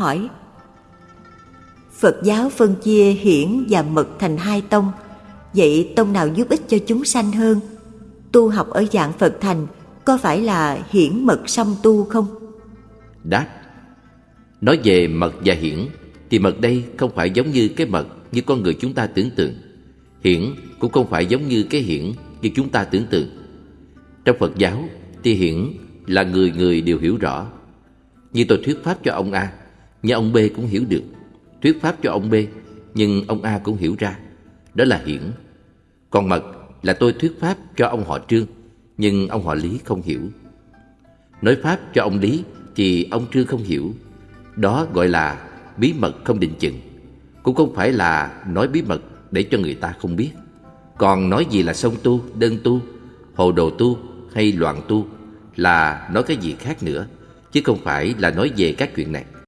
hỏi. Phật giáo phân chia hiển và mật thành hai tông. Vậy tông nào giúp ích cho chúng sanh hơn? Tu học ở dạng Phật thành có phải là hiển mật song tu không? Đáp, Nói về mật và hiển Thì mật đây không phải giống như cái mật Như con người chúng ta tưởng tượng. Hiển cũng không phải giống như cái hiển Như chúng ta tưởng tượng. Trong Phật giáo thì hiển là người người đều hiểu rõ. Như tôi thuyết pháp cho ông A nhưng ông B cũng hiểu được Thuyết pháp cho ông B Nhưng ông A cũng hiểu ra. Đó là hiển. Còn mật là tôi thuyết pháp cho ông họ Trương Nhưng ông họ Lý không hiểu. Nói pháp cho ông Lý Thì ông Trương không hiểu. Đó gọi là bí mật không định chừng. Cũng không phải là nói bí mật Để cho người ta không biết. Còn nói gì là song tu, đơn tu Hồ đồ tu hay loạn tu Là nói cái gì khác nữa Chứ không phải là nói về các chuyện này.